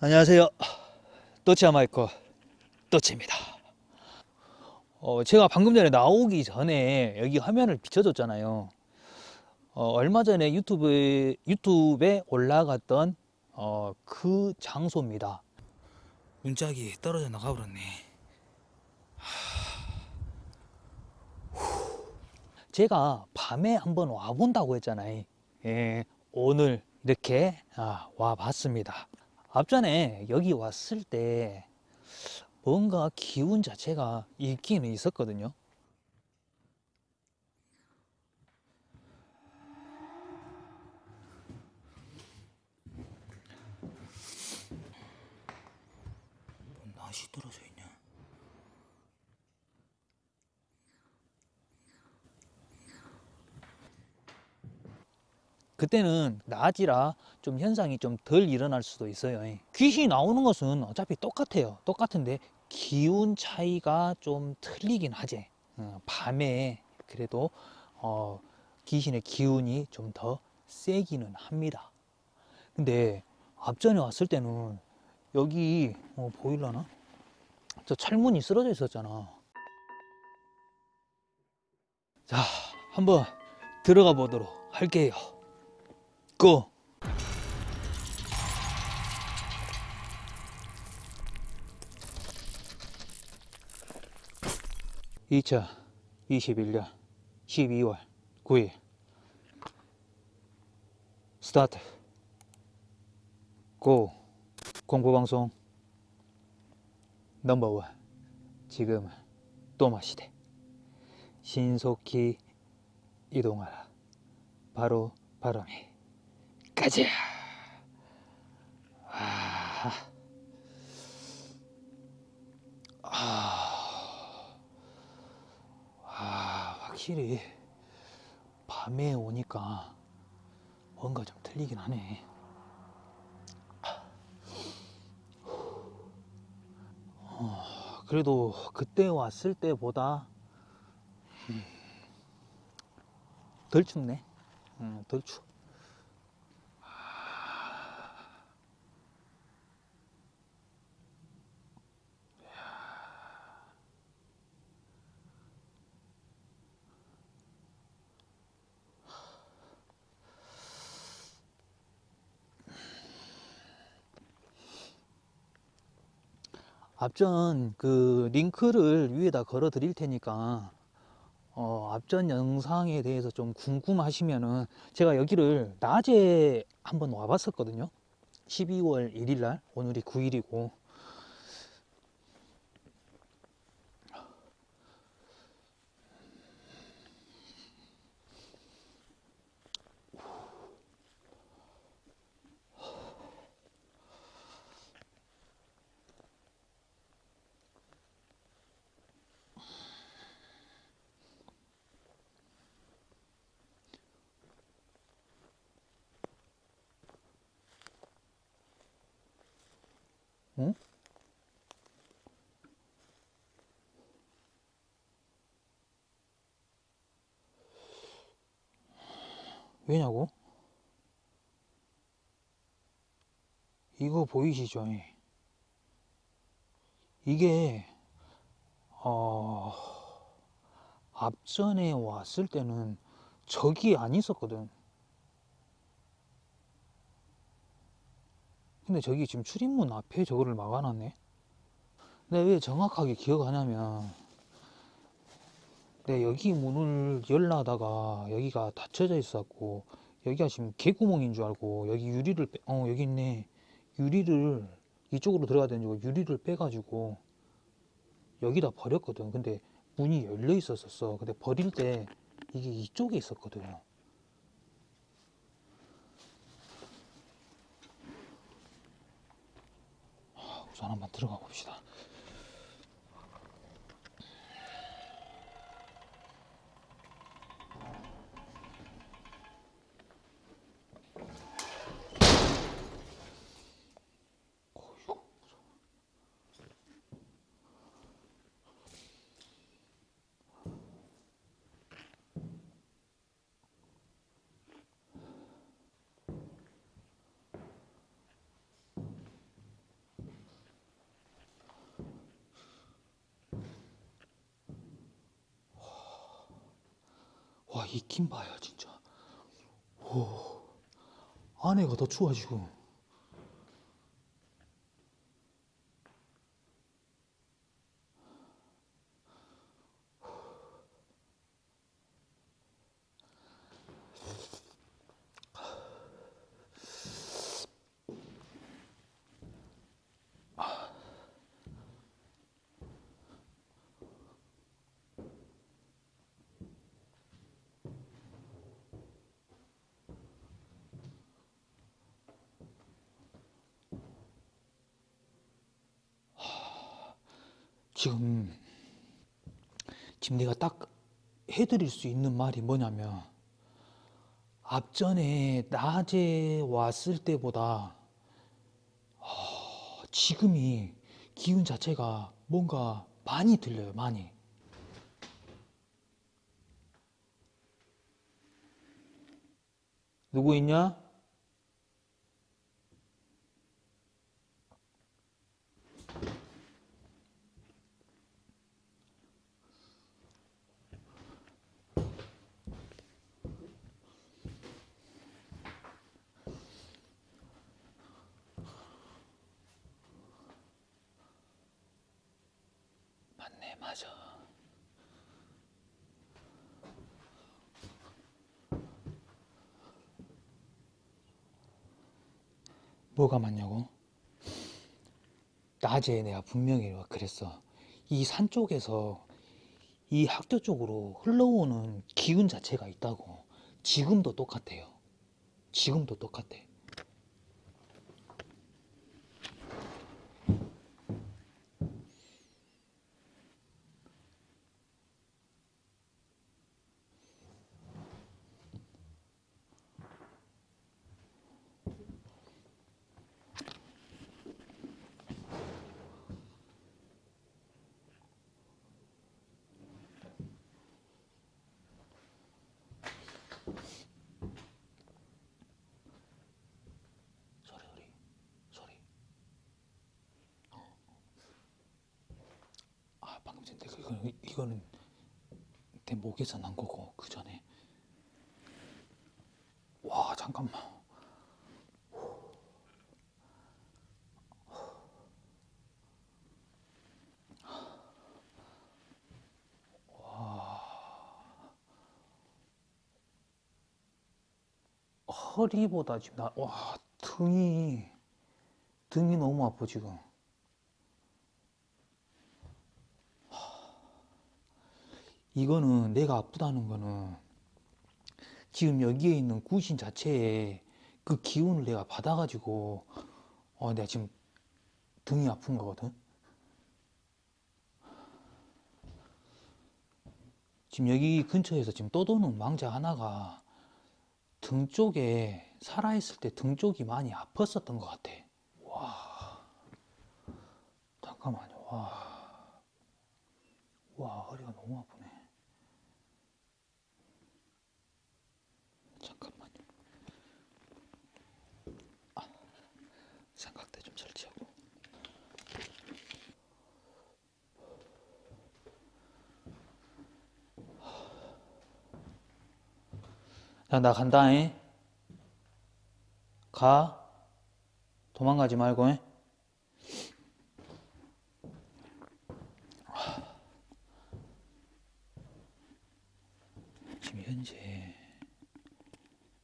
안녕하세요. 또치아 마이크 또치입니다. 어, 제가 방금 전에 나오기 전에 여기 화면을 비춰줬잖아요. 어, 얼마 전에 유튜브에, 유튜브에 올라갔던 어, 그 장소입니다. 문짝이 떨어져 나가버렸네. 제가 밤에 한번 와본다고 했잖아요. 예, 오늘 이렇게 아, 와봤습니다. 앞전에 여기 왔을 때 뭔가 기운 자체가 있기는 있었거든요. 뭔 낫이 떨어져 있냐? 그때는 낮이라 좀 현상이 좀 덜 일어날 수도 있어요. 귀신이 나오는 것은 어차피 똑같아요. 똑같은데 기운 차이가 좀 틀리긴 하지. 어, 밤에 그래도 어, 귀신의 기운이 좀 더 세기는 합니다. 근데 앞전에 왔을 때는 여기 어, 보일라나? 저 철문이 쓰러져 있었잖아. 자, 한번 들어가 보도록 할게요. 고! 2021년 12월 9일. 스타트. 고. 공포방송 넘버원. 지금은 또마시대. 신속히 이동하라. 바로 바람이 가자! 아, 아, 아, 확실히 밤에 오니까 뭔가 좀 틀리긴 하네. 어, 그래도 그때 왔을 때보다 음, 덜 춥네. 음, 덜 추워. 앞전 그 링크를 위에다 걸어 드릴 테니까 어, 앞전 영상에 대해서 좀 궁금하시면은 제가 여기를 낮에 한번 와봤었거든요. 12월 1일 날 오늘이 9일이고 왜냐고? 이거 보이시죠? 이게 어... 앞전에 왔을 때는 저기 안 있었거든 근데 저기 지금 출입문 앞에 저거를 막아놨네 내가 왜 정확하게 기억하냐면 내 여기 문을 열라다가 여기가 닫혀져 있었고 여기가 지금 개구멍인 줄 알고 여기 유리를 빼, 어 여기 있네. 유리를 이쪽으로 들어가야 되는 줄 유리를 빼가지고 여기다 버렸거든. 근데 문이 열려 있었었어. 근데 버릴 때 이게 이쪽에 있었거든 우선 한번 들어가 봅시다. 와, 이김 봐요, 진짜. 오, 안에가 더 추워지고. 지금 지금 내가 딱 해드릴 수 있는 말이 뭐냐면 앞전에 낮에 왔을 때보다 어, 지금이 기운 자체가 뭔가 많이 들려요 많이 누구 있냐? 맞네 맞아. 뭐가 맞냐고? 낮에 내가 분명히 그랬어. 이 산 쪽에서 이 학교 쪽으로 흘러오는 기운 자체가 있다고. 지금도 똑같아요. 지금도 똑같아 소리 소리 소리 아 방금 전에 그- 이거, 이거는 내 목에서 난 거고 그 전에. 와 잠깐만. 허리보다 지금 나, 와, 등이, 등이 너무 아파, 지금. 이거는 내가 아프다는 거는 지금 여기에 있는 구신 자체에 그 기운을 내가 받아가지고, 어, 내가 지금 등이 아픈 거거든. 지금 여기 근처에서 지금 떠도는 망자 하나가 등 쪽에 살아있을 때 등 쪽이 많이 아팠었던 것 같아. 와, 잠깐만요. 와, 와 허리가 너무 아프네. 잠깐만요. 아, 삼각대 좀 설치하고. 야, 나 간다잉. 가. 도망가지 말고, 잉? 지금 현재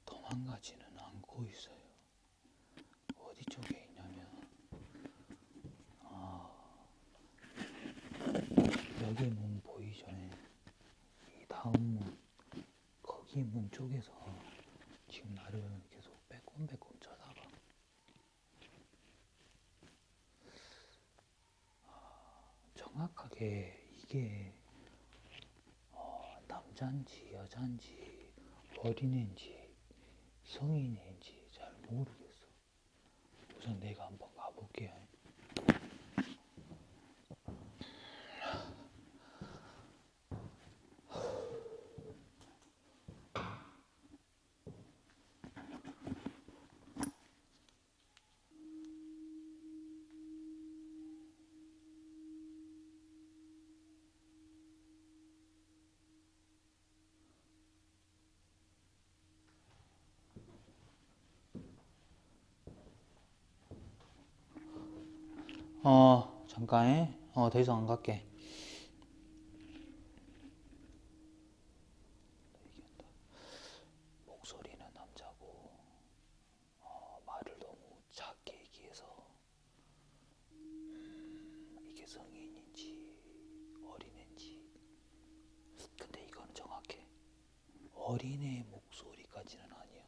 도망가지는 않고 있어요. 어디 쪽에 있냐면, 아, 여기 문 보이죠? 이 다음 문, 거기 문 쪽에서 지금 나를 계속 빼꼼빼꼼 쳐다봐. 정확하게 이게 어, 남자인지 여자인지 어린애인지 성인인지 잘 모르겠어. 우선 내가 한번 가볼게요. 어, 잠깐. 어, 더 이상 안 갈게. 목소리는 남자고, 어, 말을 너무 작게 얘기해서, 음, 이게 성인인지 어린애인지. 근데 이거는 정확해. 어린애 목소리까지는 아니야.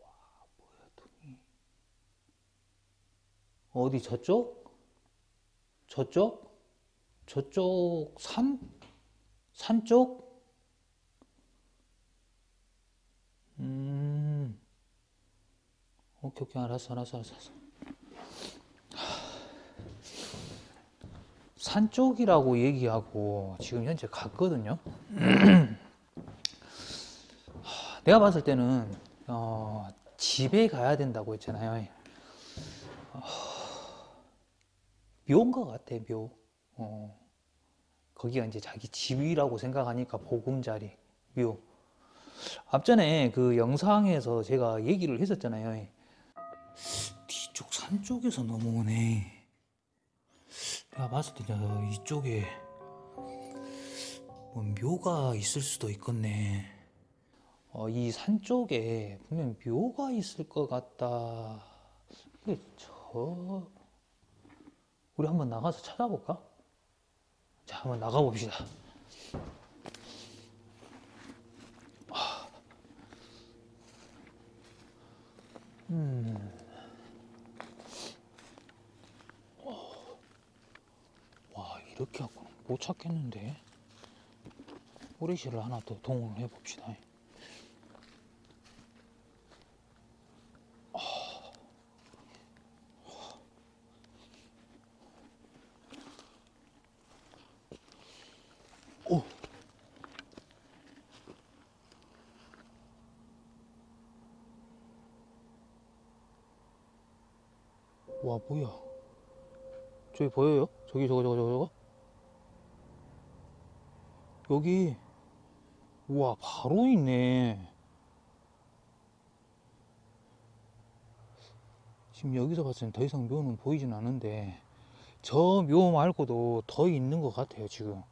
와, 뭐야, 둥이. 어디 저쪽? 저쪽? 저쪽 산? 산 쪽? 음. 오케이, 오케이, 알았어, 알았어, 알았어. 산 쪽이라고 얘기하고 지금 현재 갔거든요. 내가 봤을 때는 어, 집에 가야 된다고 했잖아요. 묘인 것 같아, 묘. 어, 거기가 이제 자기 집이라고 생각하니까 보금자리, 묘. 앞전에 그 영상에서 제가 얘기를 했었잖아요. 뒤쪽 산 쪽에서 넘어오네. 내가 봤을 때저 이쪽에 뭐 묘가 있을 수도 있겠네. 어, 이 산 쪽에 분명 묘가 있을 것 같다. 이게 저 우리 한번 나가서 찾아볼까? 자, 한번 나가 봅시다. 음. 와, 이렇게 하고는 못 찾겠는데. 오리실을 하나 더 동원을 해 봅시다. 와, 뭐야? 저기 보여요? 저기 저거 저거 저거 저거? 여기 우와 바로 있네. 지금 여기서 봤을 땐더 이상 묘는 보이진 않은데 저 묘 말고도 더 있는 것 같아요 지금.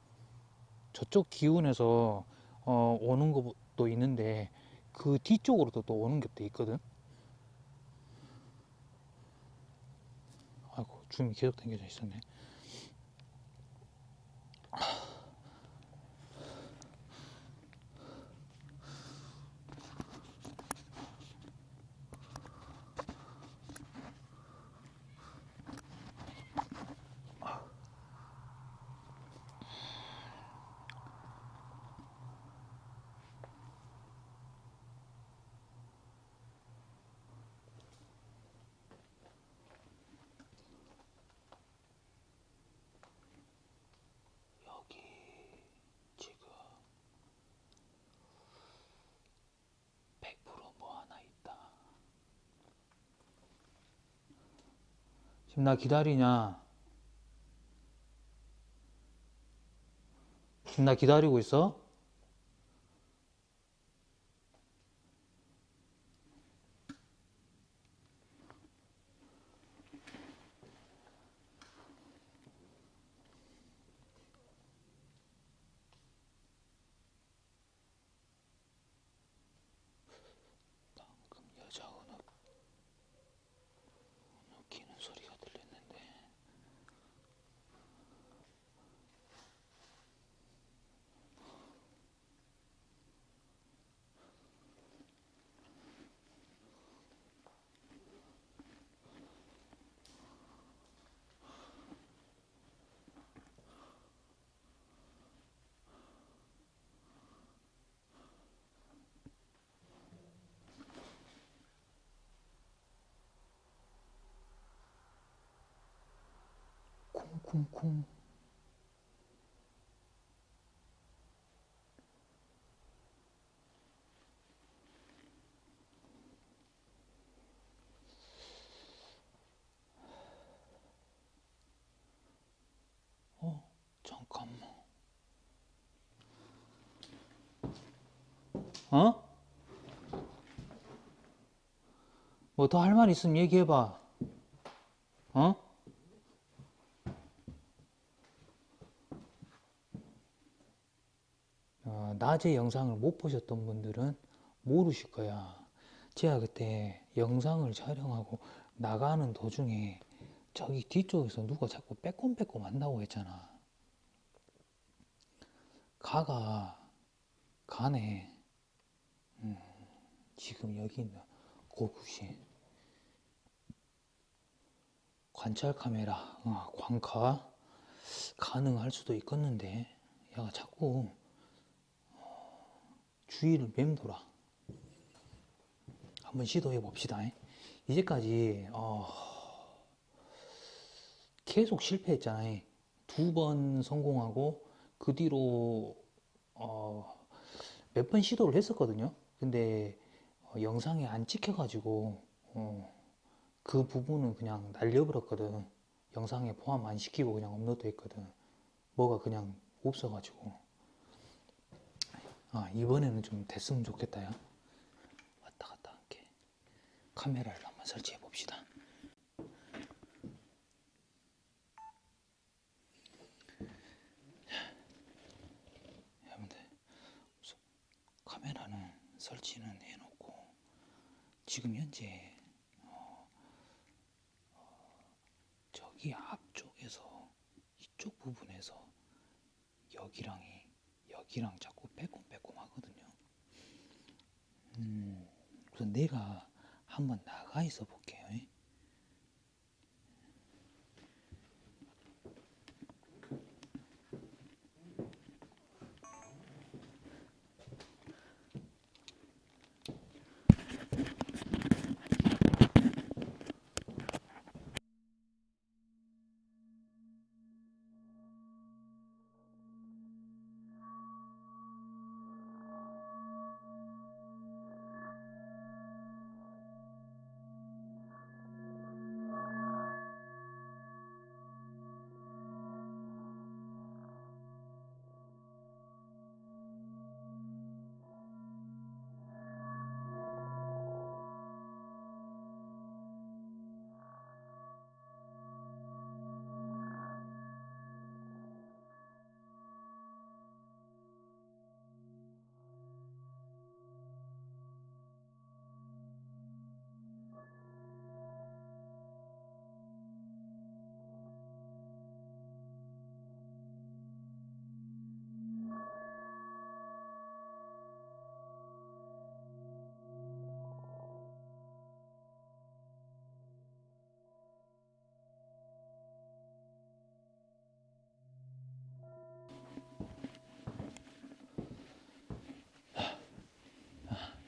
저쪽 기운에서 어, 오는 것도 있는데 그 뒤쪽으로도 또 오는 것도 있거든. 아이고 줌이 계속 당겨져 있었네. 여기 지금 100%뭐 하나 있다. 지금 나 기다리냐? 지금 나 기다리고 있어? 방금 여자 은어 웃기는 소리가 들렸는데 쿵쿵쿵 어 잠깐만 어? 뭐 더 할 말 있으면 얘기해봐 어? 어, 낮에 영상을 못 보셨던 분들은 모르실 거야. 제가 그때 영상을 촬영하고 나가는 도중에 저기 뒤쪽에서 누가 자꾸 빼꼼빼꼼 한다고 했잖아. 가가 가네. 음, 지금 여기 있는 고구시 관찰 카메라 어, 광카 가능할 수도 있겠는데 얘가 자꾸 주위를 맴돌아. 한번 시도해 봅시다. 이제까지 어, 계속 실패했잖아요. 두 번 성공하고 그 뒤로 어, 몇 번 시도를 했었거든요. 근데 어, 영상에 안 찍혀가지고 어, 그 부분은 그냥 날려버렸거든. 영상에 포함 안 시키고 그냥 업로드 했거든. 뭐가 그냥 없어가지고. 아, 이번에는 좀 됐으면 좋겠다, 야. 왔다 갔다 할게. 카메라를 한번 설치해 봅시다. 여러분들, 카메라는 설치는 해놓고, 지금 현재, 어, 어, 저기 앞쪽에서, 이쪽 부분에서, 여기랑이, 여기랑 자꾸 빼꼼빼꼼 하거든요. 음, 우선 내가 한번 나가 있어 볼게요.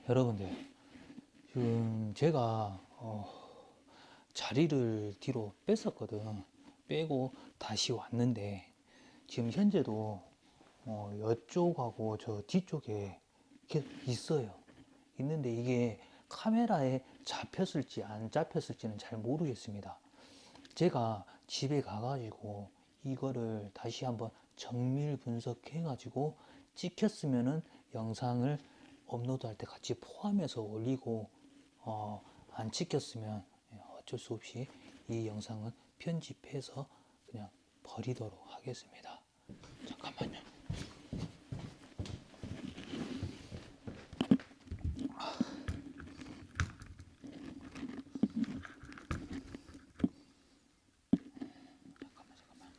여러분들 지금 제가 어, 자리를 뒤로 뺐었거든. 빼고 다시 왔는데 지금 현재도 어, 이쪽하고 저 뒤쪽에 있어요. 있는데 이게 카메라에 잡혔을지 안 잡혔을지는 잘 모르겠습니다. 제가 집에 가가지고 이거를 다시 한번 정밀 분석해 가지고 찍혔으면은 영상을 업로드할 때 같이 포함해서 올리고 어, 안 찍혔으면 어쩔 수 없이 이 영상은 편집해서 그냥 버리도록 하겠습니다. 잠깐만요. 잠깐만, 잠깐만.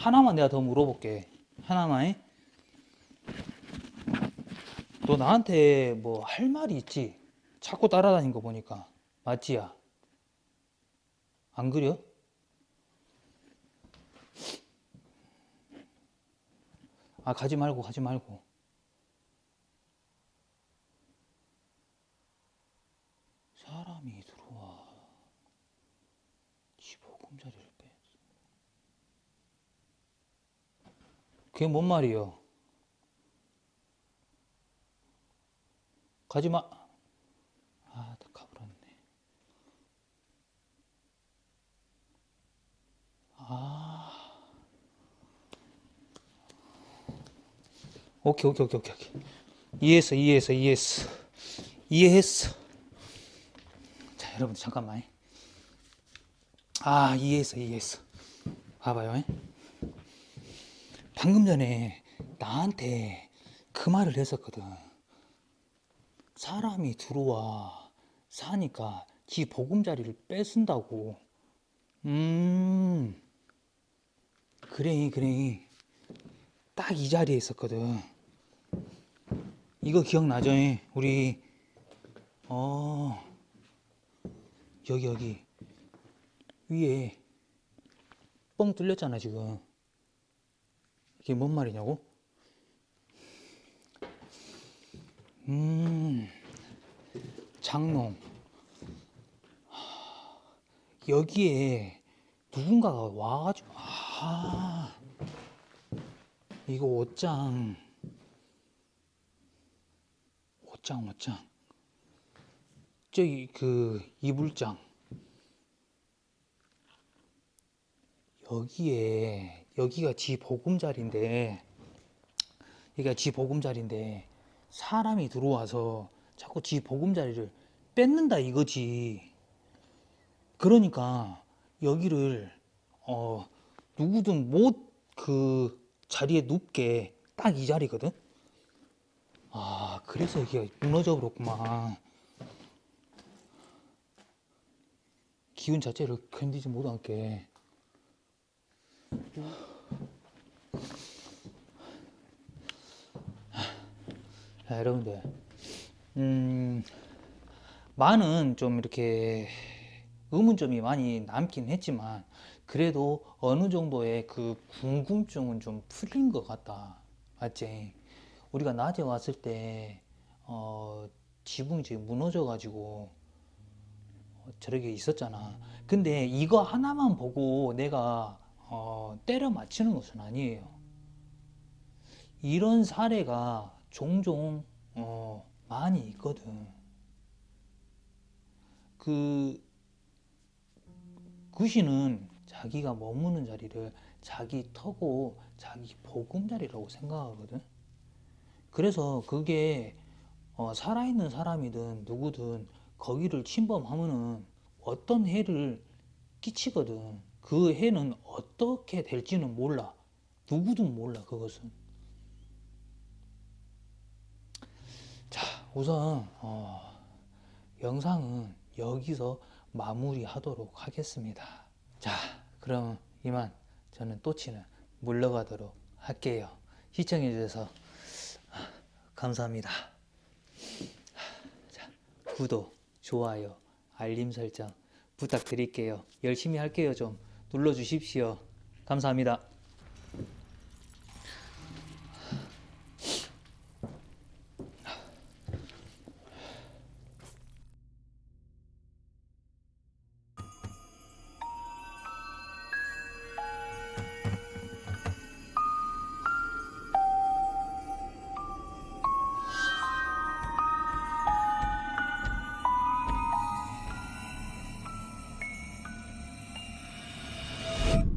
하나만 내가 더 물어볼게. 하나만. 잉? 너 나한테 뭐 할 말이 있지? 자꾸 따라다닌 거 보니까. 맞지야? 안 그려? 아, 가지 말고, 가지 말고. 사람이 들어와. 15금자리를 빼. 그게 뭔 말이요? 가지 마. 아, 다 가버렸네. 아. 오케이, 오케이, 오케이, 오케이. 이해했어, 이해했어, 이해했어. 이해했어. 자, 여러분 잠깐만. 아, 이해했어, 이해했어. 봐봐요. 방금 전에 나한테 그 말을 했었거든. 사람이 들어와 사니까 지 보금자리를 뺏은다고. 음, 그래, 그래. 딱 이 자리에 있었거든. 이거 기억나죠? 우리, 어, 여기, 여기. 위에 뻥 뚫렸잖아, 지금. 이게 뭔 말이냐고? 음, 장롱. 하, 여기에 누군가가 와가지고, 아, 이거 옷장. 옷장, 옷장. 저기, 그, 이불장. 여기에, 여기가 지 보금자리인데, 여기가 지 보금자리인데, 사람이 들어와서 자꾸 지 보금자리를 뺏는다 이거지. 그러니까 여기를 어 누구든 못 그 자리에 눕게 딱 이 자리거든. 아 그래서 여기가 무너져 버렸구만. 기운 자체를 견디지 못하게. 자, 여러분들, 음, 많은 좀 이렇게 의문점이 많이 남긴 했지만, 그래도 어느 정도의 그 궁금증은 좀 풀린 것 같다. 맞지? 우리가 낮에 왔을 때, 어, 지붕이 지금 무너져 가지고, 어, 저렇게 있었잖아. 근데 이거 하나만 보고 내가, 어, 때려 맞히는 것은 아니에요. 이런 사례가 종종 어, 많이 있거든. 그 귀신은 자기가 머무는 자리를 자기 터고 자기 보금자리라고 생각하거든. 그래서 그게 어, 살아있는 사람이든 누구든 거기를 침범하면은 어떤 해를 끼치거든. 그 해는 어떻게 될지는 몰라. 누구도 몰라, 그것은. 자, 우선 어, 영상은 여기서 마무리하도록 하겠습니다. 자, 그럼 이만 저는 또치는 물러가도록 할게요. 시청해 주셔서 감사합니다. 자, 구독, 좋아요, 알림 설정 부탁드릴게요. 열심히 할게요. 좀 눌러 주십시오. 감사합니다.